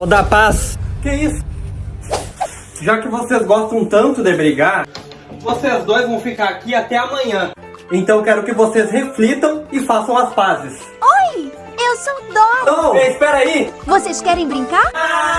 Vou da paz, que isso? Já que vocês gostam tanto de brigar, vocês dois vão ficar aqui até amanhã. Então quero que vocês reflitam e façam as pazes. Oi, eu sou Dora. Não, espera aí! Vocês querem brincar? Ah!